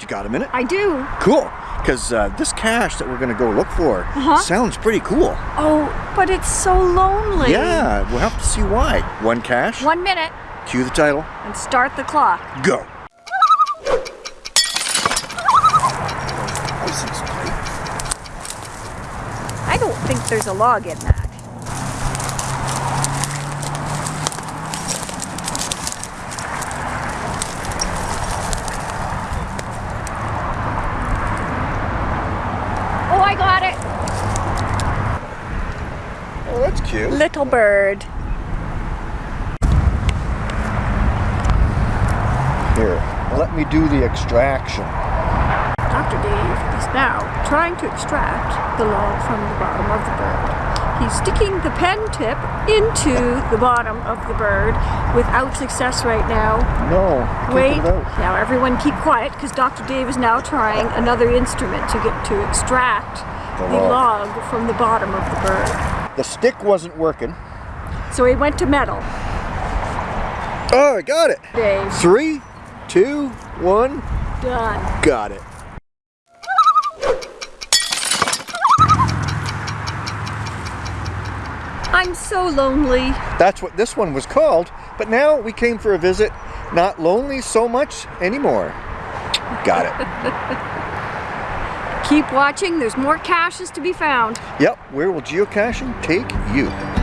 You got a minute? I do. Cool. Because uh, this cache that we're going to go look for Uh-huh. sounds pretty cool. Oh, but it's so lonely. Yeah, we'll have to see why. One cache, One minute cue the title, and start the clock. go. I don't think there's a log in that. Oh, I got it. Oh, that's cute. Little bird. Here, let me do the extraction. Dr. Dave is now trying to extract the log from the bottom of the bird. He's sticking the pen tip into the bottom of the bird without success right now. No, Wait, now everyone keep quiet because Dr. Dave is now trying another instrument to get to extract The the log. log from the bottom of the bird. The stick wasn't working. So he went to metal. Oh, I got it. Dave, Three, two, one, done. got it. I'm so lonely. That's what this one was called, but now we came for a visit, not lonely so much anymore. Got it. Keep watching, there's more caches to be found. yep, where will geocaching take you?